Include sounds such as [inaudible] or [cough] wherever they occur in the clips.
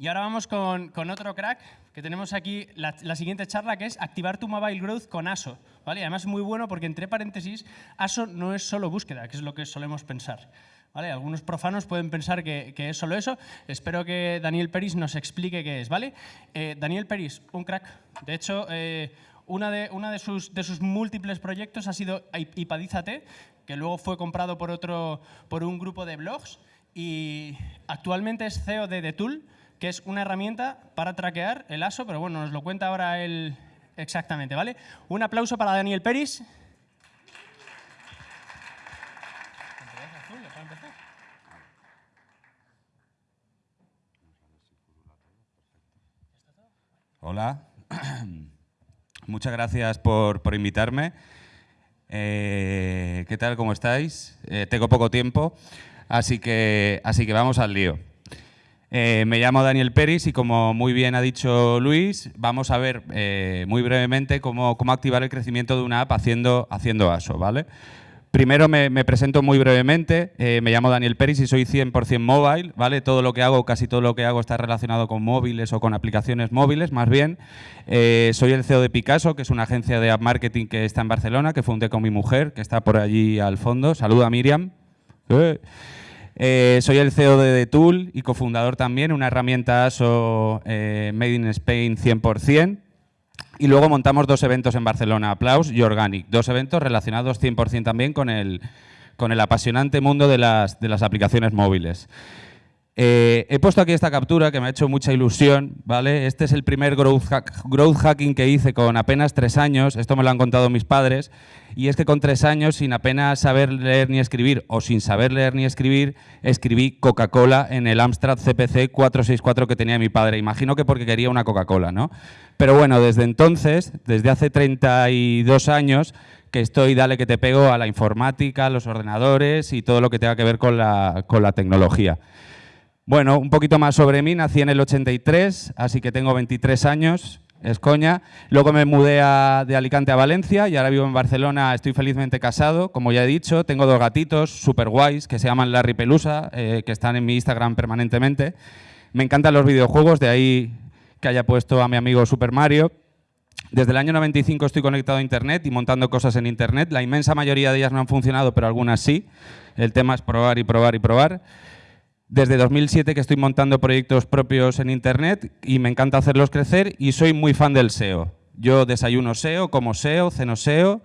Y ahora vamos con, con otro crack, que tenemos aquí la, siguiente charla, que es activar tu mobile growth con ASO. ¿vale? Además es muy bueno porque, entre paréntesis, ASO no es solo búsqueda, que es lo que solemos pensar. ¿Vale? Algunos profanos pueden pensar que, que, es solo eso. Espero que Daniel Peris nos explique qué es. ¿vale? Eh, Daniel Peris, un crack. De hecho, eh, una, de, una de, sus, de, sus, múltiples proyectos ha sido Ipadízate, que luego fue comprado por, otro, por un grupo de blogs y actualmente es CEO de The Tool, que es una herramienta para traquear el ASO, pero bueno, nos lo cuenta ahora él exactamente, ¿vale? Un aplauso para Daniel Peris. Hola, [clears throat] muchas gracias por, por invitarme. Eh, ¿Qué tal? ¿Cómo estáis? Eh, tengo poco tiempo, así que, así que vamos al lío. Eh, me llamo Daniel Peris y como muy bien ha dicho Luis, vamos a ver eh, muy brevemente cómo, cómo, activar el crecimiento de una app haciendo, haciendo ASO. ¿vale? Primero me, presento muy brevemente, eh, me llamo Daniel Peris y soy 100% mobile, ¿vale? Todo lo que hago, casi todo lo que hago está relacionado con móviles o con aplicaciones móviles, más bien. Soy el CEO de Picasso, que es una agencia de app marketing que está en Barcelona, que fundé con mi mujer, que está por allí al fondo. Saluda Miriam. Eh. Soy el CEO de Tool y cofundador también, una herramienta ASO eh, Made in Spain 100%. Y luego montamos dos eventos en Barcelona, Applaus y Organic, dos eventos relacionados 100% también con el, con el apasionante mundo de las, de las aplicaciones móviles. Eh, he puesto aquí esta captura que me ha hecho mucha ilusión, ¿vale? Este es el primer growth, hack, growth, hacking que hice con apenas tres años, esto me lo han contado mis padres, y es que con tres años, sin apenas saber leer ni escribir, o sin saber leer ni escribir, escribí Coca-Cola en el Amstrad CPC 464 que tenía mi padre. Imagino que porque quería una Coca-Cola, ¿no? Pero bueno, desde entonces, desde hace 32 años, que estoy, dale que te pego a la informática, los ordenadores y todo lo que tenga que ver con la tecnología. Bueno, un poquito más sobre mí. Nací en el 83, así que tengo 23 años. Es coña. Luego me mudé de Alicante a Valencia y ahora vivo en Barcelona. Estoy felizmente casado, como ya he dicho. Tengo dos gatitos súper guays que se llaman Larry Pelusa, eh, que están en mi Instagram permanentemente. Me encantan los videojuegos, de ahí que haya puesto a mi amigo Super Mario. Desde el año 95 estoy conectado a Internet y montando cosas en Internet. La inmensa mayoría de ellas no han funcionado, pero algunas sí. El tema es probar y probar y probar. Desde 2007 que estoy montando proyectos propios en Internet y me encanta hacerlos crecer y soy muy fan del SEO. Yo desayuno SEO, como SEO, ceno SEO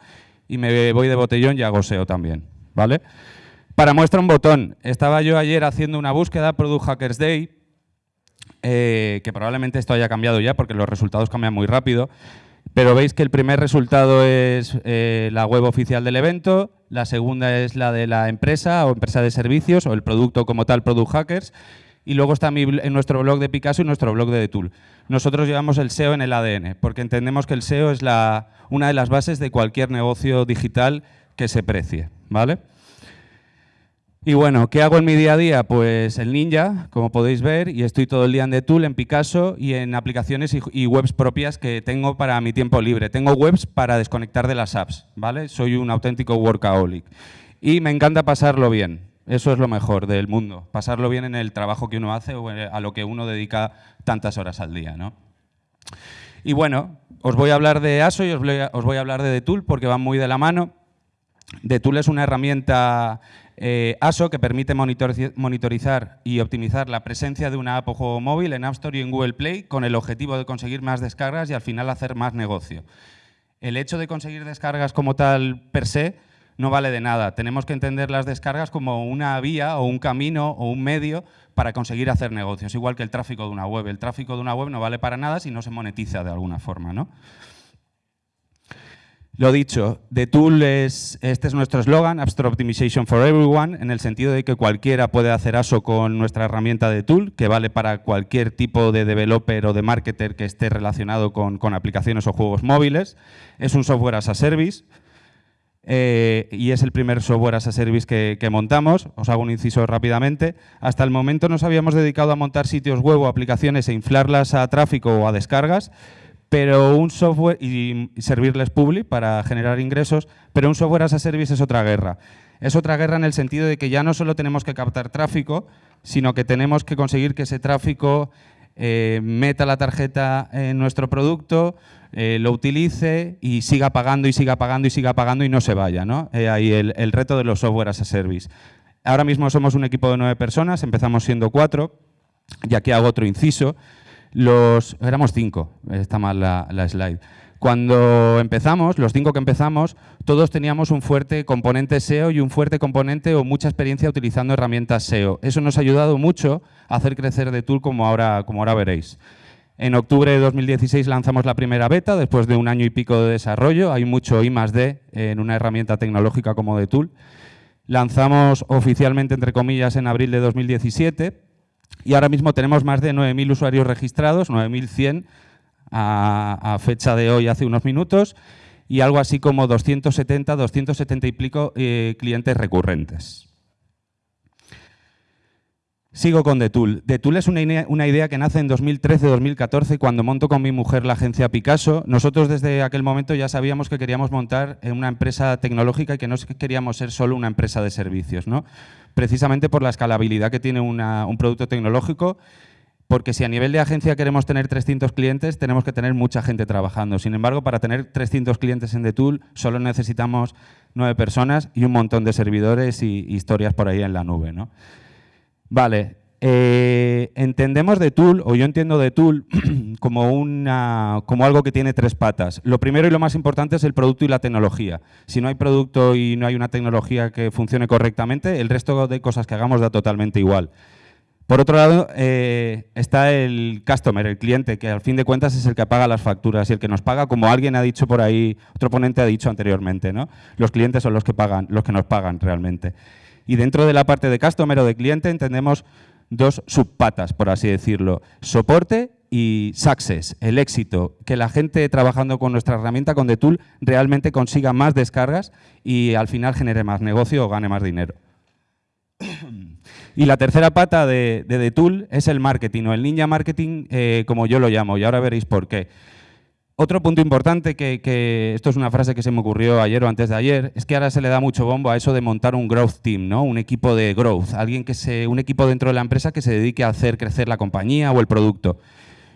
y me voy de botellón y hago SEO también. ¿vale? Para muestra un botón, estaba yo ayer haciendo una búsqueda, Product Hackers Day, eh, que probablemente esto haya cambiado ya porque los resultados cambian muy rápido, pero veis que el primer resultado es eh, la web oficial del evento, la segunda es la de la empresa o empresa de servicios o el producto como tal, Product Hackers, y luego está mi, en nuestro blog de Picasso y nuestro blog de The Tool. Nosotros llevamos el SEO en el ADN, porque entendemos que el SEO es una de las bases de cualquier negocio digital que se precie. ¿vale? Y bueno, ¿qué hago en mi día a día? Pues el ninja, como podéis ver, y estoy todo el día en The Tool, en Picasso y en aplicaciones y, webs propias que tengo para mi tiempo libre. Tengo webs para desconectar de las apps, ¿vale? Soy un auténtico workaholic. Y me encanta pasarlo bien. Eso es lo mejor del mundo, pasarlo bien en el trabajo que uno hace o a lo que uno dedica tantas horas al día, ¿no? Y bueno, os voy a hablar de ASO y os voy a, os voy a hablar de The Tool porque van muy de la mano. The Tool es una herramienta eh, ASO, que permite monitorizar y optimizar la presencia de una app o juego móvil en App Store y en Google Play con el objetivo de conseguir más descargas y al final hacer más negocio. El hecho de conseguir descargas como tal per se no vale de nada. Tenemos que entender las descargas como una vía o un camino o un medio para conseguir hacer negocios, igual que el tráfico de una web. El tráfico de una web no vale para nada si no se monetiza de alguna forma. ¿no? Lo dicho, The Tool es, este es nuestro eslogan, Store Optimization for Everyone, en el sentido de que cualquiera puede hacer ASO con nuestra herramienta de Tool, que vale para cualquier tipo de developer o de marketer que esté relacionado con, con aplicaciones o juegos móviles. Es un software as a service, eh, y es el primer software as a service que, que, montamos. Os hago un inciso rápidamente. Hasta el momento nos habíamos dedicado a montar sitios web o aplicaciones e inflarlas a tráfico o a descargas, pero un software y servirles public para generar ingresos, pero un software as a service es otra guerra. Es otra guerra en el sentido de que ya no solo tenemos que captar tráfico, sino que tenemos que conseguir que ese tráfico eh, meta la tarjeta en nuestro producto, eh, lo utilice y siga pagando y siga pagando y siga pagando y no se vaya. ¿no? ahí el, el reto de los software as a service. Ahora mismo somos un equipo de nueve personas, empezamos siendo cuatro, y aquí hago otro inciso. Los, éramos cinco, está mal la, slide. Cuando empezamos, los cinco que empezamos, todos teníamos un fuerte componente SEO y un fuerte componente o mucha experiencia utilizando herramientas SEO. Eso nos ha ayudado mucho a hacer crecer de Tool como ahora, como ahora veréis. En octubre de 2016 lanzamos la primera beta, después de un año y pico de desarrollo. Hay mucho I D en una herramienta tecnológica como de Tool. Lanzamos oficialmente, entre comillas, en abril de 2017 y ahora mismo tenemos más de 9.000 usuarios registrados, 9.100 a, fecha de hoy, hace unos minutos, y algo así como 270, 270 y pico eh, clientes recurrentes. Sigo con Detool. Detool es una, idea que nace en 2013-2014 cuando monto con mi mujer la agencia Picasso. Nosotros desde aquel momento ya sabíamos que queríamos montar una empresa tecnológica y que no queríamos ser solo una empresa de servicios. ¿no? Precisamente por la escalabilidad que tiene un producto tecnológico porque si a nivel de agencia queremos tener 300 clientes, tenemos que tener mucha gente trabajando. Sin embargo, para tener 300 clientes en Detool solo necesitamos nueve personas y un montón de servidores y historias por ahí en la nube. ¿no? Vale, eh, entendemos de Tool, o yo entiendo de Tool, [clears throat] como, una, como algo que tiene tres patas. Lo primero y lo más importante es el producto y la tecnología. Si no hay producto y no hay una tecnología que funcione correctamente, el resto de cosas que hagamos da totalmente igual. Por otro lado, eh, está el customer, el cliente, que al fin de cuentas es el que paga las facturas y el que nos paga, como alguien ha dicho por ahí, otro ponente ha dicho anteriormente, ¿no? Los clientes son los que pagan, los que nos pagan realmente. Y dentro de la parte de customer o de cliente entendemos dos subpatas, por así decirlo. Soporte y success, el éxito, que la gente trabajando con nuestra herramienta, con Tool realmente consiga más descargas y al final genere más negocio o gane más dinero. Y la tercera pata de, de Tool es el marketing, o el ninja marketing, eh, como yo lo llamo, y ahora veréis por qué. Otro punto importante, que, esto es una frase que se me ocurrió ayer o antes de ayer, es que ahora se le da mucho bombo a eso de montar un growth team, ¿no? un equipo de growth, alguien que se, un equipo dentro de la empresa que se dedique a hacer crecer la compañía o el producto.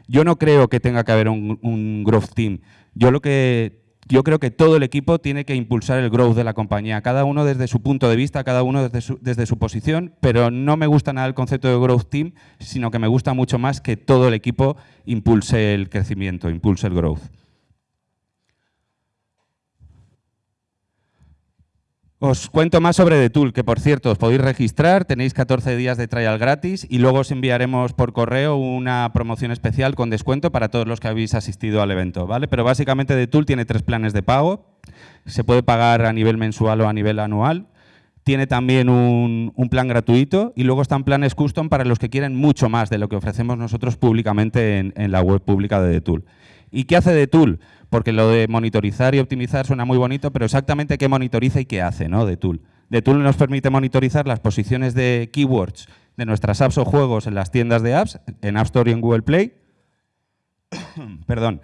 Yo no creo que tenga que haber un, un growth team. Yo lo que yo creo que todo el equipo tiene que impulsar el growth de la compañía, cada uno desde su punto de vista, cada uno desde su, desde su, posición, pero no me gusta nada el concepto de growth team, sino que me gusta mucho más que todo el equipo impulse el crecimiento, impulse el growth. Os cuento más sobre The Tool, que por cierto os podéis registrar, tenéis 14 días de trial gratis y luego os enviaremos por correo una promoción especial con descuento para todos los que habéis asistido al evento. ¿vale? Pero básicamente The Tool tiene tres planes de pago, se puede pagar a nivel mensual o a nivel anual, tiene también un, plan gratuito y luego están planes custom para los que quieren mucho más de lo que ofrecemos nosotros públicamente en, en la web pública de The Tool. ¿Y qué hace The Tool? porque lo de monitorizar y optimizar suena muy bonito, pero exactamente qué monitoriza y qué hace ¿no? de Tool. De Tool nos permite monitorizar las posiciones de keywords de nuestras apps o juegos en las tiendas de apps, en App Store y en Google Play. [coughs] Perdón.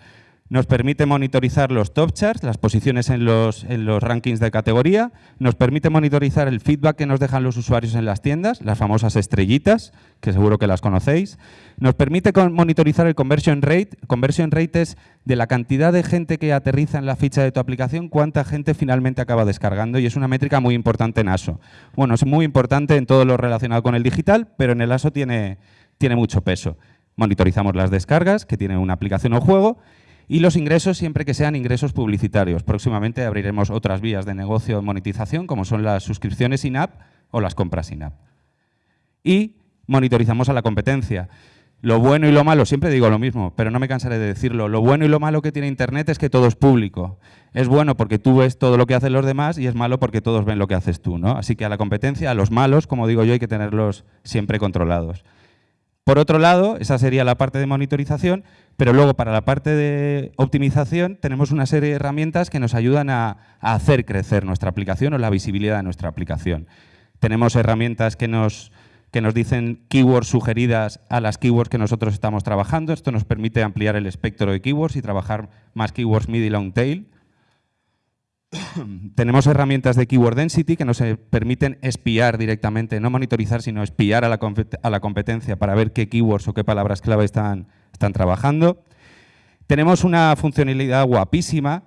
Nos permite monitorizar los top charts, las posiciones en los, en los rankings de categoría. Nos permite monitorizar el feedback que nos dejan los usuarios en las tiendas, las famosas estrellitas, que seguro que las conocéis. Nos permite monitorizar el conversion rate. Conversion rate es de la cantidad de gente que aterriza en la ficha de tu aplicación, cuánta gente finalmente acaba descargando y es una métrica muy importante en ASO. Bueno, es muy importante en todo lo relacionado con el digital, pero en el ASO tiene, tiene mucho peso. Monitorizamos las descargas, que tiene una aplicación o juego, y los ingresos siempre que sean ingresos publicitarios. Próximamente abriremos otras vías de negocio de monetización, como son las suscripciones in-app o las compras in-app. Y monitorizamos a la competencia. Lo bueno y lo malo, siempre digo lo mismo, pero no me cansaré de decirlo. Lo bueno y lo malo que tiene Internet es que todo es público. Es bueno porque tú ves todo lo que hacen los demás y es malo porque todos ven lo que haces tú. ¿no? Así que a la competencia, a los malos, como digo yo, hay que tenerlos siempre controlados. Por otro lado, esa sería la parte de monitorización, pero luego para la parte de optimización tenemos una serie de herramientas que nos ayudan a, hacer crecer nuestra aplicación o la visibilidad de nuestra aplicación. Tenemos herramientas que nos, que nos dicen keywords sugeridas a las keywords que nosotros estamos trabajando. Esto nos permite ampliar el espectro de keywords y trabajar más keywords mid y long tail. [coughs] tenemos herramientas de Keyword Density que nos eh, permiten espiar directamente, no monitorizar, sino espiar a la, competencia para ver qué keywords o qué palabras clave están, trabajando. Tenemos una funcionalidad guapísima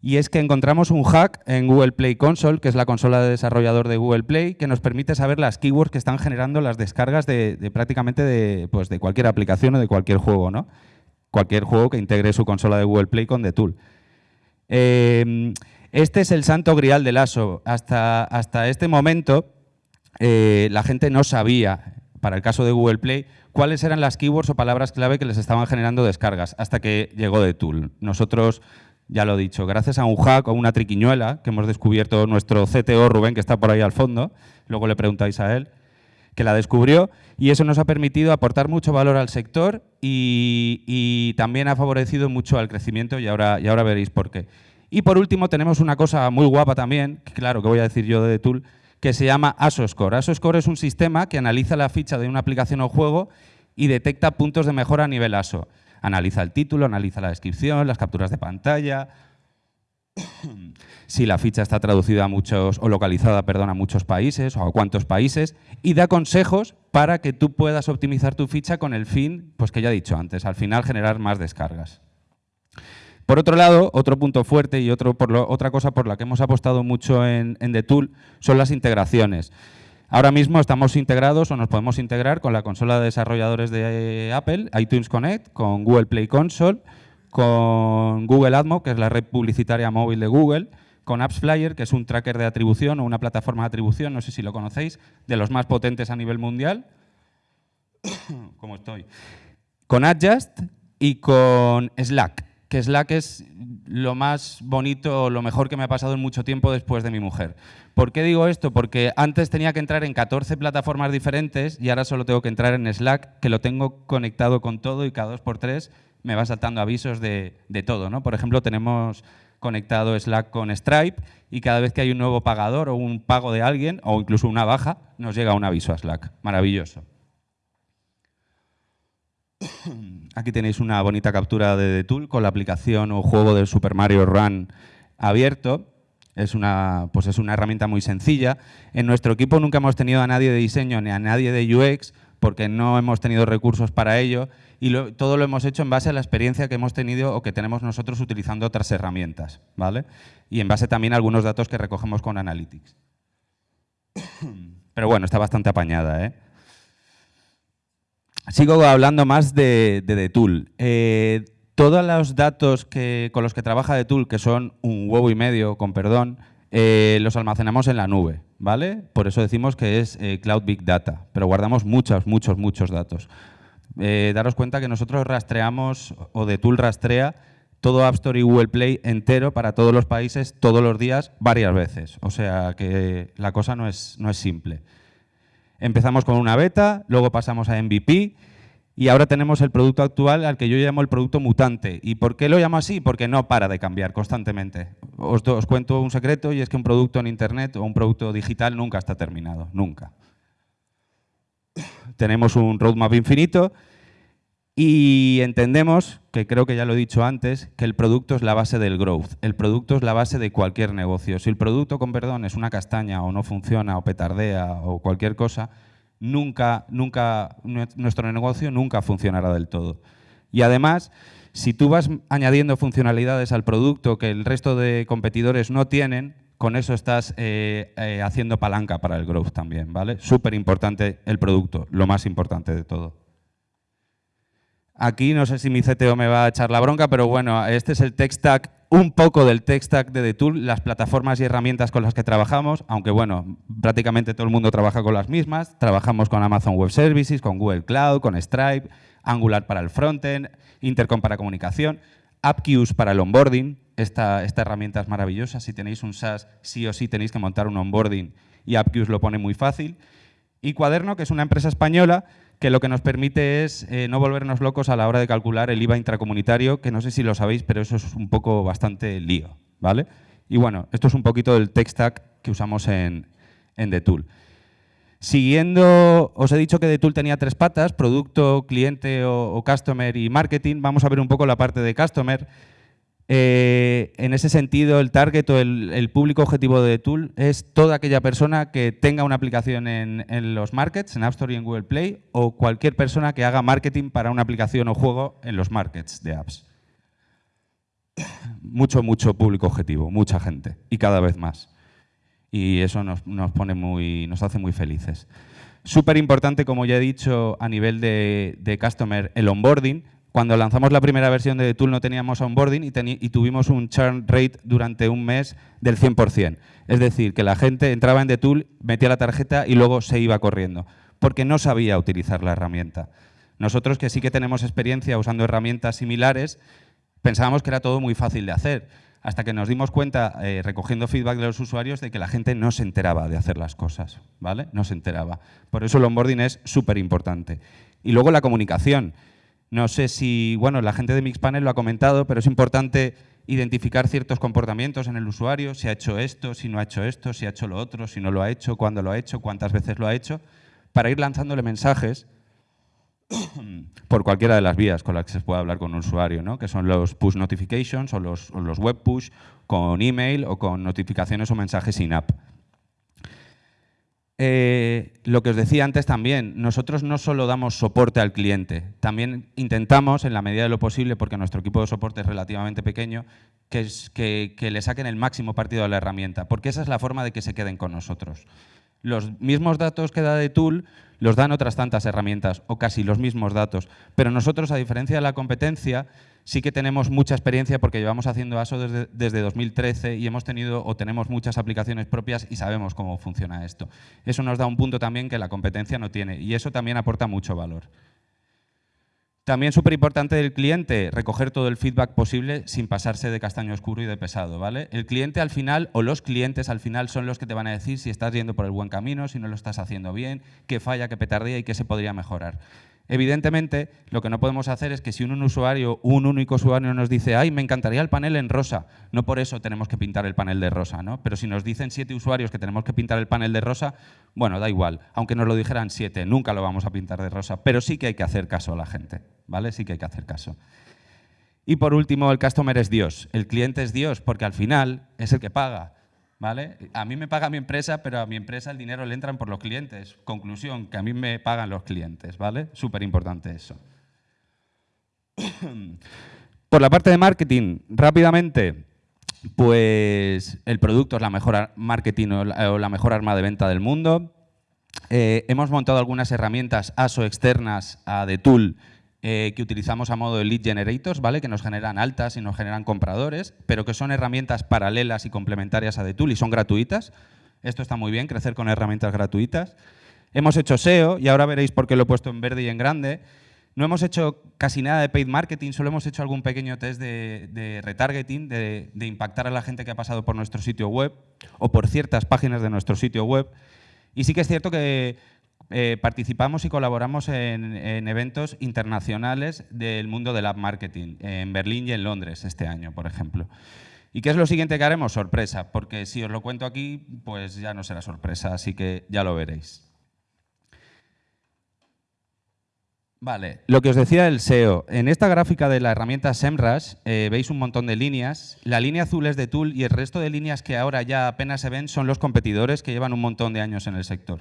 y es que encontramos un hack en Google Play Console, que es la consola de desarrollador de Google Play, que nos permite saber las keywords que están generando las descargas de, prácticamente de, pues de, cualquier aplicación o de cualquier juego, ¿no? Cualquier juego que integre su consola de Google Play con The Tool. Eh, este es el santo grial del ASO. Hasta, hasta este momento eh, la gente no sabía, para el caso de Google Play, cuáles eran las keywords o palabras clave que les estaban generando descargas, hasta que llegó The Tool. Nosotros ya lo he dicho, gracias a un hack o una triquiñuela que hemos descubierto nuestro CTO Rubén, que está por ahí al fondo, luego le preguntáis a él, que la descubrió y eso nos ha permitido aportar mucho valor al sector y, también ha favorecido mucho al crecimiento y ahora, y ahora veréis por qué. Y por último tenemos una cosa muy guapa también, claro que voy a decir yo de Tool, que se llama ASOScore. ASOScore es un sistema que analiza la ficha de una aplicación o juego y detecta puntos de mejora a nivel ASO. Analiza el título, analiza la descripción, las capturas de pantalla, [coughs] si la ficha está traducida a muchos o localizada perdón, a muchos países o a cuántos países y da consejos para que tú puedas optimizar tu ficha con el fin, pues que ya he dicho antes, al final generar más descargas. Por otro lado, otro punto fuerte y otra cosa por la que hemos apostado mucho en, en The Tool son las integraciones. Ahora mismo estamos integrados o nos podemos integrar con la consola de desarrolladores de Apple, iTunes Connect, con Google Play Console, con Google AdMob, que es la red publicitaria móvil de Google, con AppsFlyer, que es un tracker de atribución o una plataforma de atribución, no sé si lo conocéis, de los más potentes a nivel mundial. [coughs] ¿Cómo estoy? Con Adjust y con Slack, que Slack es lo más bonito, lo mejor que me ha pasado en mucho tiempo después de mi mujer. ¿Por qué digo esto? Porque antes tenía que entrar en 14 plataformas diferentes y ahora solo tengo que entrar en Slack, que lo tengo conectado con todo y cada dos por tres me va saltando avisos de, todo. ¿no? Por ejemplo, tenemos conectado Slack con Stripe y cada vez que hay un nuevo pagador o un pago de alguien o incluso una baja, nos llega un aviso a Slack. Maravilloso. [coughs] Aquí tenéis una bonita captura de The Tool con la aplicación o juego del Super Mario Run abierto. Es una, pues es una herramienta muy sencilla. En nuestro equipo nunca hemos tenido a nadie de diseño ni a nadie de UX porque no hemos tenido recursos para ello y todo lo hemos hecho en base a la experiencia que hemos tenido o que tenemos nosotros utilizando otras herramientas, ¿vale? Y en base también a algunos datos que recogemos con Analytics. [coughs] Pero bueno, está bastante apañada, ¿eh? Sigo hablando más de, de, Tool. Eh, todos los datos que, con los que trabaja The Tool, que son un huevo y medio, con perdón, eh, los almacenamos en la nube, ¿vale? Por eso decimos que es eh, Cloud Big Data, pero guardamos muchos, muchos, muchos datos. daros cuenta que nosotros rastreamos, o The Tool rastrea, todo App Store y Google Play entero para todos los países, todos los días, varias veces. O sea que la cosa no es, no es simple. Empezamos con una beta, luego pasamos a MVP y ahora tenemos el producto actual al que yo llamo el producto mutante. ¿Y por qué lo llamo así? Porque no para de cambiar constantemente. Os, os cuento un secreto y es que un producto en Internet o un producto digital nunca está terminado, nunca. Tenemos un roadmap infinito y entendemos, que creo que ya lo he dicho antes, que el producto es la base del growth. El producto es la base de cualquier negocio. Si el producto, con perdón, es una castaña o no funciona o petardea o cualquier cosa, nunca, nunca, nuestro negocio nunca funcionará del todo. Y además, si tú vas añadiendo funcionalidades al producto que el resto de competidores no tienen, con eso estás eh, eh, haciendo palanca para el growth también, ¿vale? Súper importante el producto, lo más importante de todo. Aquí no sé si mi CTO me va a echar la bronca, pero bueno, este es el tech stack, un poco del tech stack de The Tool, las plataformas y herramientas con las que trabajamos, aunque bueno, prácticamente todo el mundo trabaja con las mismas. Trabajamos con Amazon Web Services, con Google Cloud, con Stripe, Angular para el frontend, Intercom para comunicación, AppQs para el onboarding. Esta, esta herramienta es maravillosa. Si tenéis un SaaS, sí o sí tenéis que montar un onboarding y AppQs lo pone muy fácil. Y Cuaderno, que es una empresa española que lo que nos permite es eh, no volvernos locos a la hora de calcular el IVA intracomunitario, que no sé si lo sabéis, pero eso es un poco bastante lío. ¿vale? Y bueno, esto es un poquito del tech stack que usamos en, en The Tool. Siguiendo, os he dicho que The Tool tenía tres patas, producto, cliente o, customer y marketing. Vamos a ver un poco la parte de customer. Eh, en ese sentido, el target o el, público objetivo de Tool es toda aquella persona que tenga una aplicación en, los markets, en App Store y en Google Play, o cualquier persona que haga marketing para una aplicación o juego en los markets de apps. Mucho, mucho público objetivo, mucha gente, y cada vez más. Y eso nos, nos pone muy, nos hace muy felices. Súper importante, como ya he dicho, a nivel de customer, el onboarding, cuando lanzamos la primera versión de Tool no teníamos onboarding y, tuvimos un churn rate durante un mes del 100%. Es decir, que la gente entraba en The Tool, metía la tarjeta y luego se iba corriendo, porque no sabía utilizar la herramienta. Nosotros que sí que tenemos experiencia usando herramientas similares, pensábamos que era todo muy fácil de hacer, hasta que nos dimos cuenta, eh, recogiendo feedback de los usuarios, de que la gente no se enteraba de hacer las cosas, ¿vale? No se enteraba. Por eso el onboarding es súper importante. Y luego la comunicación. No sé si, bueno, la gente de Mixpanel lo ha comentado, pero es importante identificar ciertos comportamientos en el usuario, si ha hecho esto, si no ha hecho esto, si ha hecho lo otro, si no lo ha hecho, cuándo lo ha hecho, cuántas veces lo ha hecho, para ir lanzándole mensajes [coughs] por cualquiera de las vías con las que se pueda hablar con un usuario, ¿no? que son los push notifications o los, o los web push con email o con notificaciones o mensajes in-app. Eh, lo que os decía antes también, nosotros no solo damos soporte al cliente, también intentamos, en la medida de lo posible, porque nuestro equipo de soporte es relativamente pequeño, que, que, le saquen el máximo partido a la herramienta, porque esa es la forma de que se queden con nosotros. Los mismos datos que da de Tool los dan otras tantas herramientas, o casi los mismos datos, pero nosotros, a diferencia de la competencia, sí que tenemos mucha experiencia porque llevamos haciendo ASO desde, desde, 2013 y hemos tenido o tenemos muchas aplicaciones propias y sabemos cómo funciona esto. Eso nos da un punto también que la competencia no tiene y eso también aporta mucho valor. También súper importante del cliente, recoger todo el feedback posible sin pasarse de castaño oscuro y de pesado. ¿vale? El cliente al final, o los clientes al final, son los que te van a decir si estás yendo por el buen camino, si no lo estás haciendo bien, qué falla, qué petardía y qué se podría mejorar. Evidentemente, lo que no podemos hacer es que si un usuario, un único usuario nos dice ¡ay, me encantaría el panel en rosa! No por eso tenemos que pintar el panel de rosa, ¿no? Pero si nos dicen siete usuarios que tenemos que pintar el panel de rosa, bueno, da igual. Aunque nos lo dijeran siete, nunca lo vamos a pintar de rosa. Pero sí que hay que hacer caso a la gente, ¿vale? Sí que hay que hacer caso. Y por último, el customer es Dios. El cliente es Dios porque al final es el que paga. ¿Vale? A mí me paga mi empresa, pero a mi empresa el dinero le entran por los clientes. Conclusión, que a mí me pagan los clientes, ¿vale? Súper importante eso. [coughs] por la parte de marketing, rápidamente, pues el producto es la mejor marketing o la, mejor arma de venta del mundo. Eh, hemos montado algunas herramientas ASO externas a The Tool eh, que utilizamos a modo de lead generators, ¿vale? que nos generan altas y nos generan compradores, pero que son herramientas paralelas y complementarias a Tool y son gratuitas. Esto está muy bien, crecer con herramientas gratuitas. Hemos hecho SEO, y ahora veréis por qué lo he puesto en verde y en grande. No hemos hecho casi nada de paid marketing, solo hemos hecho algún pequeño test de, retargeting, de, impactar a la gente que ha pasado por nuestro sitio web o por ciertas páginas de nuestro sitio web. Y sí que es cierto que eh, participamos y colaboramos en, eventos internacionales del mundo del app marketing, en Berlín y en Londres este año, por ejemplo. ¿Y qué es lo siguiente que haremos? Sorpresa, porque si os lo cuento aquí, pues ya no será sorpresa, así que ya lo veréis. Vale, lo que os decía del SEO. En esta gráfica de la herramienta SEMrush eh, veis un montón de líneas. La línea azul es de Tool y el resto de líneas que ahora ya apenas se ven son los competidores que llevan un montón de años en el sector.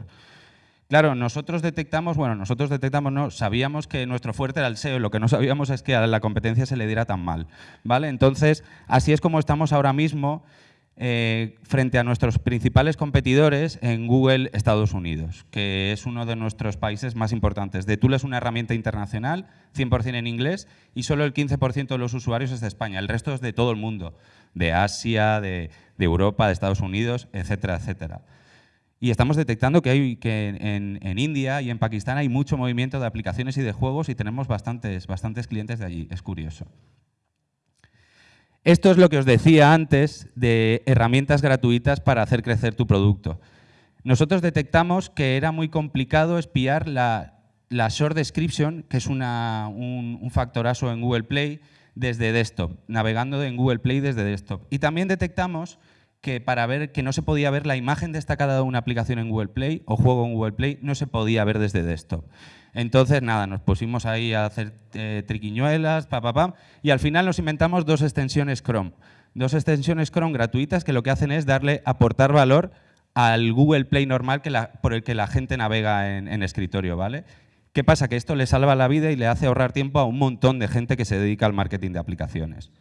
Claro, nosotros detectamos, bueno, nosotros detectamos, no, sabíamos que nuestro fuerte era el SEO, lo que no sabíamos es que a la competencia se le diera tan mal, ¿vale? Entonces, así es como estamos ahora mismo eh, frente a nuestros principales competidores en Google Estados Unidos, que es uno de nuestros países más importantes. De Tool es una herramienta internacional, 100% en inglés, y solo el 15% de los usuarios es de España, el resto es de todo el mundo, de Asia, de, de Europa, de Estados Unidos, etcétera, etcétera. Y estamos detectando que, hay, que en, India y en Pakistán hay mucho movimiento de aplicaciones y de juegos y tenemos bastantes, bastantes clientes de allí. Es curioso. Esto es lo que os decía antes de herramientas gratuitas para hacer crecer tu producto. Nosotros detectamos que era muy complicado espiar la, short description, que es una, un, un factorazo en Google Play, desde desktop, navegando en Google Play desde desktop. Y también detectamos que para ver que no se podía ver la imagen destacada de una aplicación en Google Play o juego en Google Play, no se podía ver desde desktop. Entonces, nada, nos pusimos ahí a hacer eh, triquiñuelas, pa, y al final nos inventamos dos extensiones Chrome. Dos extensiones Chrome gratuitas que lo que hacen es darle, aportar valor al Google Play normal que por el que la gente navega en escritorio, ¿vale? ¿Qué pasa? Que esto le salva la vida y le hace ahorrar tiempo a un montón de gente que se dedica al marketing de aplicaciones.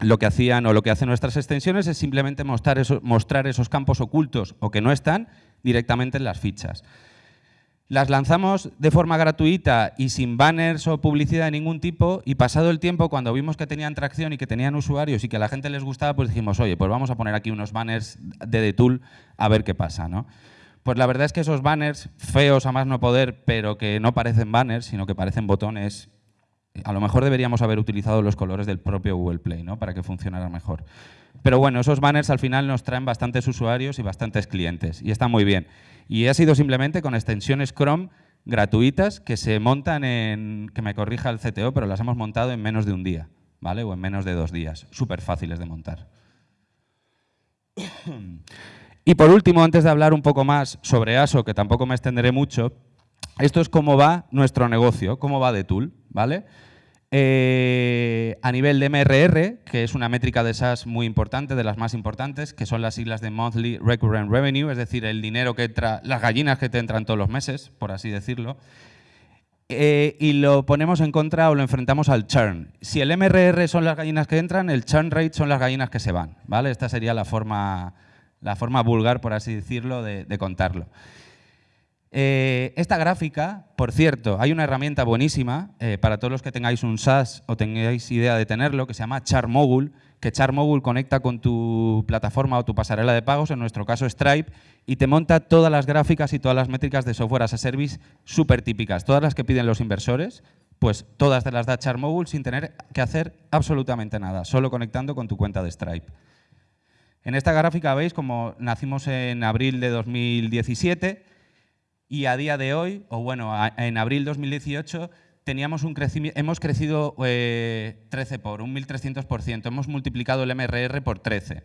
Lo que hacían o lo que hacen nuestras extensiones es simplemente mostrar, esos campos ocultos o que no están directamente en las fichas. Las lanzamos de forma gratuita y sin banners o publicidad de ningún tipo y pasado el tiempo, cuando vimos que tenían tracción y que tenían usuarios y que a la gente les gustaba, pues dijimos, oye, pues vamos a poner aquí unos banners de The Tool a ver qué pasa. ¿no? Pues la verdad es que esos banners, feos a más no poder, pero que no parecen banners, sino que parecen botones, a lo mejor deberíamos haber utilizado los colores del propio Google Play ¿no? para que funcionara mejor. Pero bueno, esos banners al final nos traen bastantes usuarios y bastantes clientes y está muy bien. Y ha sido simplemente con extensiones Chrome gratuitas que se montan en, que me corrija el CTO, pero las hemos montado en menos de un día, ¿vale? O en menos de dos días. Súper fáciles de montar. Y por último, antes de hablar un poco más sobre ASO, que tampoco me extenderé mucho, esto es cómo va nuestro negocio, cómo va de Tool, ¿vale? Eh, a nivel de MRR, que es una métrica de SaaS muy importante, de las más importantes, que son las siglas de Monthly Recurrent Revenue, es decir, el dinero que entra, las gallinas que te entran todos los meses, por así decirlo, eh, y lo ponemos en contra o lo enfrentamos al churn. Si el MRR son las gallinas que entran, el churn rate son las gallinas que se van. ¿vale? Esta sería la forma, la forma vulgar, por así decirlo, de contarlo. Eh, esta gráfica, por cierto, hay una herramienta buenísima eh, para todos los que tengáis un SaaS o tengáis idea de tenerlo, que se llama CharMogul, que CharMogul conecta con tu plataforma o tu pasarela de pagos, en nuestro caso Stripe, y te monta todas las gráficas y todas las métricas de software as a service súper típicas, todas las que piden los inversores, pues todas te las da CharMogul sin tener que hacer absolutamente nada, solo conectando con tu cuenta de Stripe. En esta gráfica veis como nacimos en abril de 2017, y a día de hoy, o bueno, en abril 2018, teníamos un crecimiento, hemos crecido 13 eh, por, un 1.300%, hemos multiplicado el MRR por 13.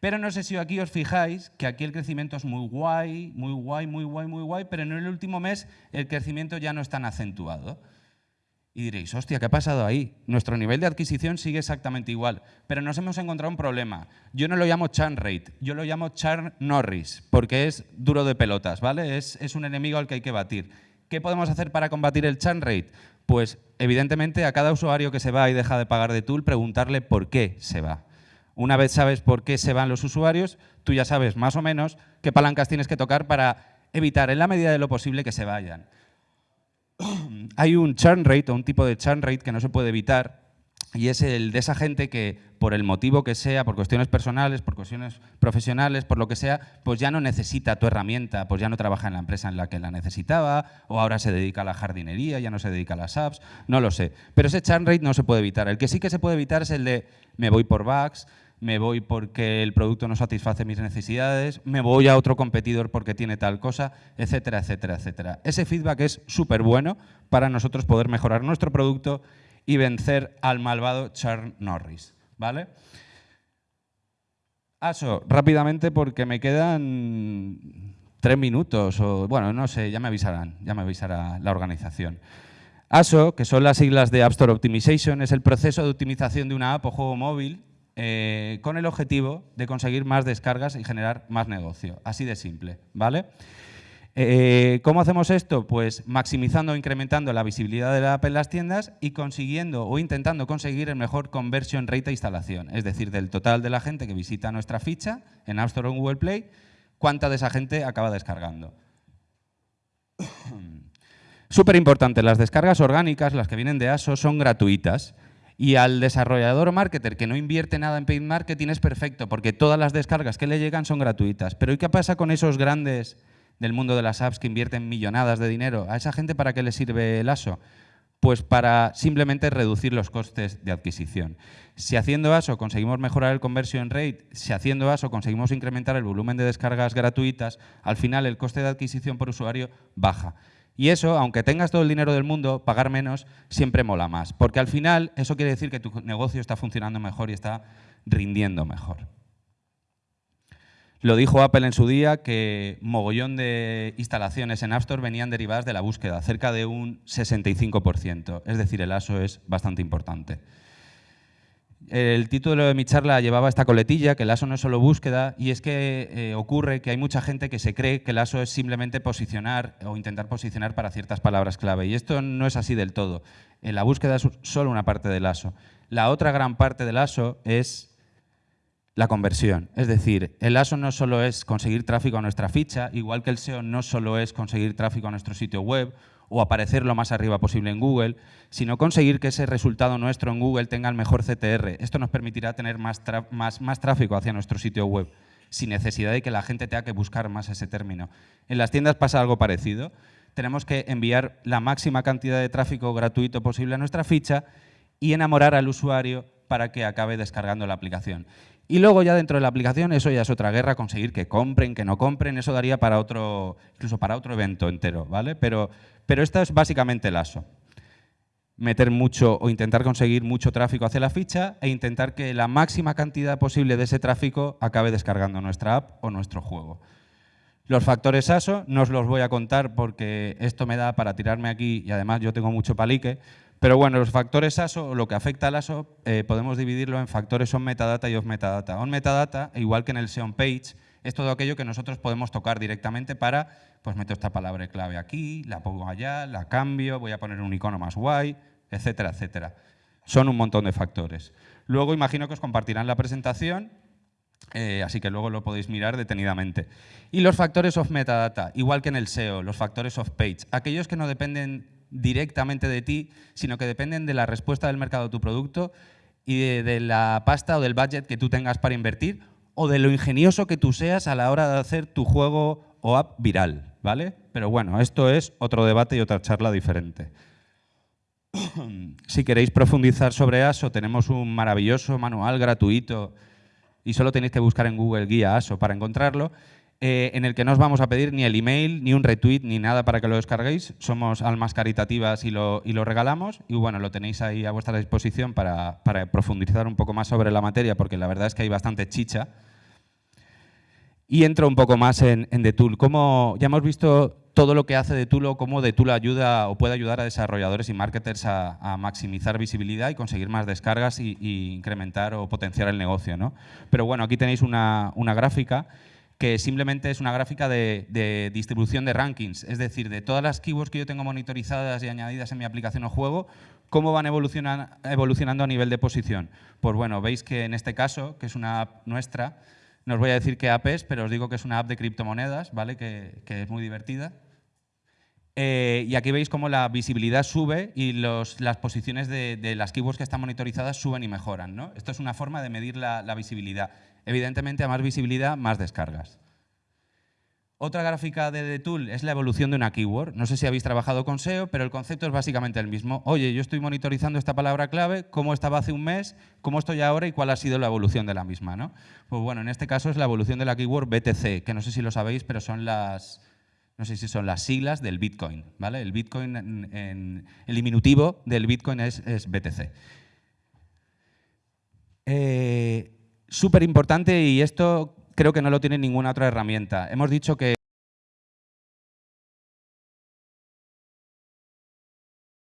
Pero no sé si aquí os fijáis que aquí el crecimiento es muy guay, muy guay, muy guay, muy guay, pero en el último mes el crecimiento ya no es tan acentuado. Y diréis, hostia, ¿qué ha pasado ahí? Nuestro nivel de adquisición sigue exactamente igual, pero nos hemos encontrado un problema. Yo no lo llamo churn rate, yo lo llamo churn Norris, porque es duro de pelotas, ¿vale? Es, es un enemigo al que hay que batir. ¿Qué podemos hacer para combatir el churn rate? Pues, evidentemente, a cada usuario que se va y deja de pagar de Tool, preguntarle por qué se va. Una vez sabes por qué se van los usuarios, tú ya sabes más o menos qué palancas tienes que tocar para evitar, en la medida de lo posible, que se vayan hay un churn rate o un tipo de churn rate que no se puede evitar y es el de esa gente que, por el motivo que sea, por cuestiones personales, por cuestiones profesionales, por lo que sea, pues ya no necesita tu herramienta, pues ya no trabaja en la empresa en la que la necesitaba, o ahora se dedica a la jardinería, ya no se dedica a las apps, no lo sé. Pero ese churn rate no se puede evitar. El que sí que se puede evitar es el de me voy por bugs, me voy porque el producto no satisface mis necesidades, me voy a otro competidor porque tiene tal cosa, etcétera, etcétera, etcétera. Ese feedback es súper bueno para nosotros poder mejorar nuestro producto y vencer al malvado Charles Norris. ¿vale? Aso, rápidamente porque me quedan tres minutos o, bueno, no sé, ya me avisarán, ya me avisará la organización. ASO, que son las siglas de App Store Optimization, es el proceso de optimización de una app o juego móvil eh, con el objetivo de conseguir más descargas y generar más negocio. Así de simple, ¿vale? Eh, ¿Cómo hacemos esto? Pues maximizando o incrementando la visibilidad de la app en las tiendas y consiguiendo o intentando conseguir el mejor conversion rate de instalación, es decir, del total de la gente que visita nuestra ficha en App Store o Google Play, cuánta de esa gente acaba descargando. [coughs] Súper importante, las descargas orgánicas, las que vienen de ASO, son gratuitas. Y al desarrollador o marketer que no invierte nada en paid marketing es perfecto, porque todas las descargas que le llegan son gratuitas. Pero ¿y qué pasa con esos grandes del mundo de las apps que invierten millonadas de dinero? ¿A esa gente para qué le sirve el ASO? Pues para simplemente reducir los costes de adquisición. Si haciendo ASO conseguimos mejorar el conversion rate, si haciendo ASO conseguimos incrementar el volumen de descargas gratuitas, al final el coste de adquisición por usuario baja. Y eso, aunque tengas todo el dinero del mundo, pagar menos siempre mola más. Porque al final eso quiere decir que tu negocio está funcionando mejor y está rindiendo mejor. Lo dijo Apple en su día que mogollón de instalaciones en App Store venían derivadas de la búsqueda, cerca de un 65%. Es decir, el ASO es bastante importante. El título de mi charla llevaba esta coletilla, que el ASO no es solo búsqueda, y es que eh, ocurre que hay mucha gente que se cree que el ASO es simplemente posicionar o intentar posicionar para ciertas palabras clave, y esto no es así del todo. La búsqueda es solo una parte del ASO. La otra gran parte del ASO es la conversión. Es decir, el ASO no solo es conseguir tráfico a nuestra ficha, igual que el SEO no solo es conseguir tráfico a nuestro sitio web o aparecer lo más arriba posible en Google, sino conseguir que ese resultado nuestro en Google tenga el mejor CTR. Esto nos permitirá tener más, más, más tráfico hacia nuestro sitio web, sin necesidad de que la gente tenga que buscar más ese término. En las tiendas pasa algo parecido. Tenemos que enviar la máxima cantidad de tráfico gratuito posible a nuestra ficha y enamorar al usuario para que acabe descargando la aplicación. Y luego ya dentro de la aplicación, eso ya es otra guerra, conseguir que compren, que no compren, eso daría para otro, incluso para otro evento entero, ¿vale? Pero, pero esto es básicamente el ASO. Meter mucho o intentar conseguir mucho tráfico hacia la ficha e intentar que la máxima cantidad posible de ese tráfico acabe descargando nuestra app o nuestro juego. Los factores ASO no os los voy a contar porque esto me da para tirarme aquí y además yo tengo mucho palique, pero bueno, los factores ASO, lo que afecta al ASO, eh, podemos dividirlo en factores on metadata y off metadata. On metadata, igual que en el SEO page, es todo aquello que nosotros podemos tocar directamente para, pues meto esta palabra clave aquí, la pongo allá, la cambio, voy a poner un icono más guay, etcétera, etcétera. Son un montón de factores. Luego imagino que os compartirán la presentación, eh, así que luego lo podéis mirar detenidamente. Y los factores off metadata, igual que en el SEO, los factores off page, aquellos que no dependen directamente de ti, sino que dependen de la respuesta del mercado de tu producto y de, la pasta o del budget que tú tengas para invertir o de lo ingenioso que tú seas a la hora de hacer tu juego o app viral, ¿vale? Pero bueno, esto es otro debate y otra charla diferente. si queréis profundizar sobre ASO, tenemos un maravilloso manual gratuito y solo tenéis que buscar en Google Guía ASO para encontrarlo eh, en el que no os vamos a pedir ni el email, ni un retweet, ni nada para que lo descarguéis. Somos almas caritativas y lo, y lo regalamos. Y bueno, lo tenéis ahí a vuestra disposición para, profundizar un poco más sobre la materia, porque la verdad es que hay bastante chicha. Y entro un poco más en, en Tool. Como ya hemos visto todo lo que hace The Tool o cómo The Tool ayuda o puede ayudar a desarrolladores y marketers a, maximizar visibilidad y conseguir más descargas y, incrementar o potenciar el negocio. ¿no? Pero bueno, aquí tenéis una, una gráfica que simplemente es una gráfica de, distribución de rankings, es decir, de todas las keywords que yo tengo monitorizadas y añadidas en mi aplicación o juego, cómo van evolucionando a nivel de posición. Pues bueno, veis que en este caso, que es una app nuestra, no os voy a decir qué app es, pero os digo que es una app de criptomonedas, ¿vale? que, es muy divertida. Eh, y aquí veis cómo la visibilidad sube y las posiciones de, las keywords que están monitorizadas suben y mejoran. ¿no? Esto es una forma de medir la, la visibilidad. Evidentemente, a más visibilidad, más descargas. Otra gráfica de The Tool es la evolución de una keyword. No sé si habéis trabajado con SEO, pero el concepto es básicamente el mismo. Oye, yo estoy monitorizando esta palabra clave, cómo estaba hace un mes, cómo estoy ahora y cuál ha sido la evolución de la misma. ¿no? Pues bueno, en este caso es la evolución de la keyword BTC, que no sé si lo sabéis, pero son las, no sé si son las siglas del Bitcoin. ¿vale? El Bitcoin, en, el diminutivo del Bitcoin es, es BTC. Eh, súper importante y esto creo que no lo tiene ninguna otra herramienta. Hemos dicho que